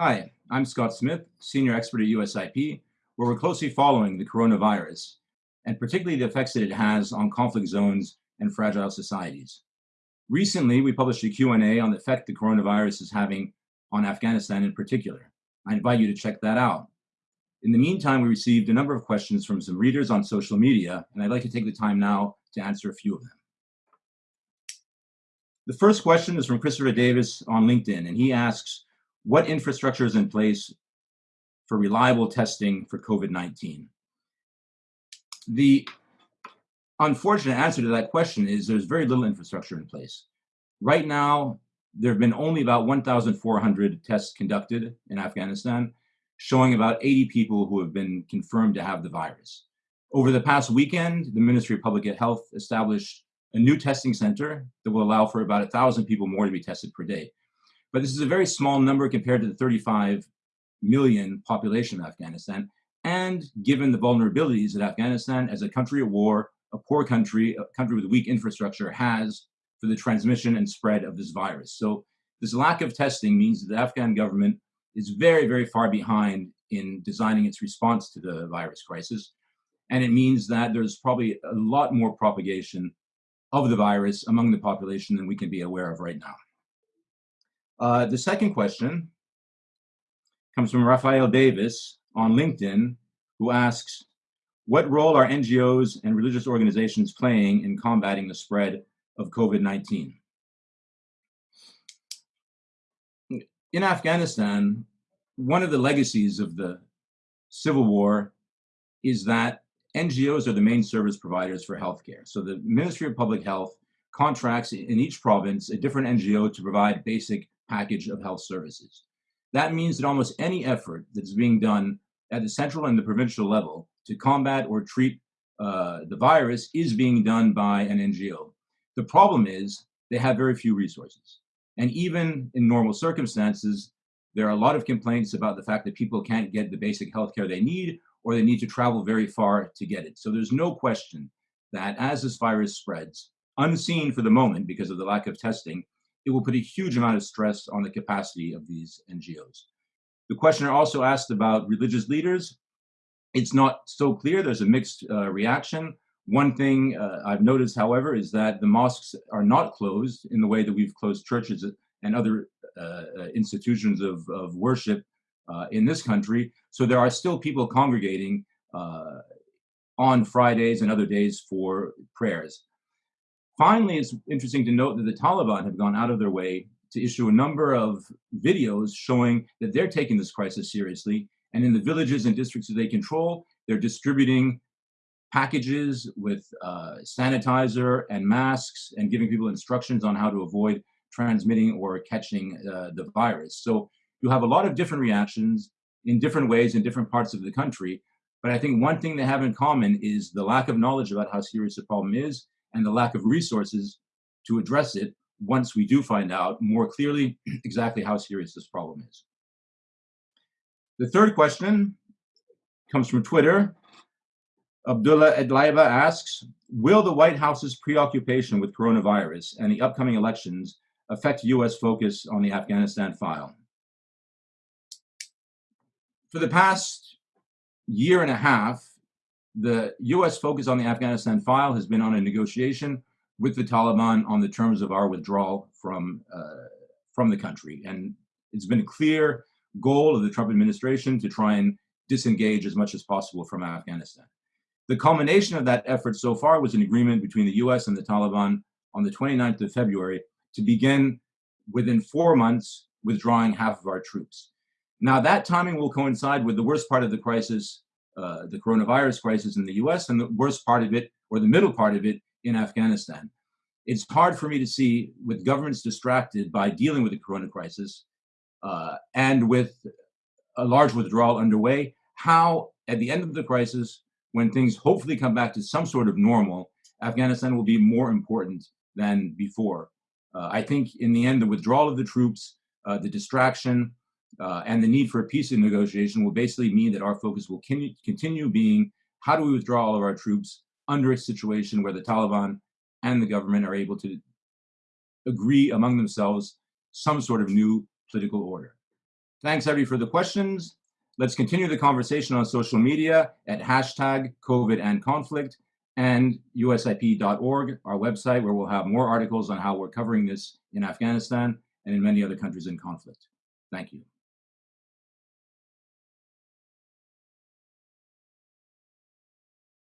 Hi, I'm Scott Smith, Senior Expert at USIP, where we're closely following the coronavirus, and particularly the effects that it has on conflict zones and fragile societies. Recently, we published a Q&A on the effect the coronavirus is having on Afghanistan in particular. I invite you to check that out. In the meantime, we received a number of questions from some readers on social media, and I'd like to take the time now to answer a few of them. The first question is from Christopher Davis on LinkedIn, and he asks, what infrastructure is in place for reliable testing for COVID-19? The unfortunate answer to that question is there's very little infrastructure in place. Right now, there have been only about 1,400 tests conducted in Afghanistan, showing about 80 people who have been confirmed to have the virus. Over the past weekend, the Ministry of Public Health established a new testing center that will allow for about 1,000 people more to be tested per day. But this is a very small number compared to the 35 million population of Afghanistan. And given the vulnerabilities that Afghanistan, as a country at war, a poor country, a country with weak infrastructure, has for the transmission and spread of this virus. So this lack of testing means that the Afghan government is very, very far behind in designing its response to the virus crisis. And it means that there's probably a lot more propagation of the virus among the population than we can be aware of right now. Uh, the second question comes from Raphael Davis on LinkedIn, who asks, what role are NGOs and religious organizations playing in combating the spread of COVID-19? In Afghanistan, one of the legacies of the civil war is that NGOs are the main service providers for healthcare. So the Ministry of Public Health contracts in each province a different NGO to provide basic package of health services. That means that almost any effort that's being done at the central and the provincial level to combat or treat uh, the virus is being done by an NGO. The problem is they have very few resources. And even in normal circumstances, there are a lot of complaints about the fact that people can't get the basic health care they need or they need to travel very far to get it. So there's no question that as this virus spreads, unseen for the moment because of the lack of testing, it will put a huge amount of stress on the capacity of these NGOs. The questioner also asked about religious leaders. It's not so clear, there's a mixed uh, reaction. One thing uh, I've noticed, however, is that the mosques are not closed in the way that we've closed churches and other uh, uh institutions of, of worship uh, in this country. So there are still people congregating uh, on Fridays and other days for prayers. Finally, it's interesting to note that the Taliban have gone out of their way to issue a number of videos showing that they're taking this crisis seriously. And in the villages and districts that they control, they're distributing packages with uh, sanitizer and masks and giving people instructions on how to avoid transmitting or catching uh, the virus. So you have a lot of different reactions in different ways in different parts of the country. But I think one thing they have in common is the lack of knowledge about how serious the problem is and the lack of resources to address it once we do find out more clearly exactly how serious this problem is. The third question comes from Twitter. Abdullah Edlaiba asks, will the White House's preoccupation with coronavirus and the upcoming elections affect U.S. focus on the Afghanistan file? For the past year and a half, the U.S. focus on the Afghanistan file has been on a negotiation with the Taliban on the terms of our withdrawal from uh, from the country, and it's been a clear goal of the Trump administration to try and disengage as much as possible from Afghanistan. The culmination of that effort so far was an agreement between the U.S. and the Taliban on the 29th of February to begin within four months withdrawing half of our troops. Now that timing will coincide with the worst part of the crisis uh, the coronavirus crisis in the US and the worst part of it, or the middle part of it, in Afghanistan. It's hard for me to see, with governments distracted by dealing with the corona crisis uh, and with a large withdrawal underway, how at the end of the crisis, when things hopefully come back to some sort of normal, Afghanistan will be more important than before. Uh, I think in the end, the withdrawal of the troops, uh, the distraction, uh, and the need for a peace negotiation will basically mean that our focus will continue being how do we withdraw all of our troops under a situation where the Taliban and the government are able to agree among themselves some sort of new political order. Thanks, everybody, for the questions. Let's continue the conversation on social media at hashtag COVID and conflict and usip.org, our website, where we'll have more articles on how we're covering this in Afghanistan and in many other countries in conflict. Thank you.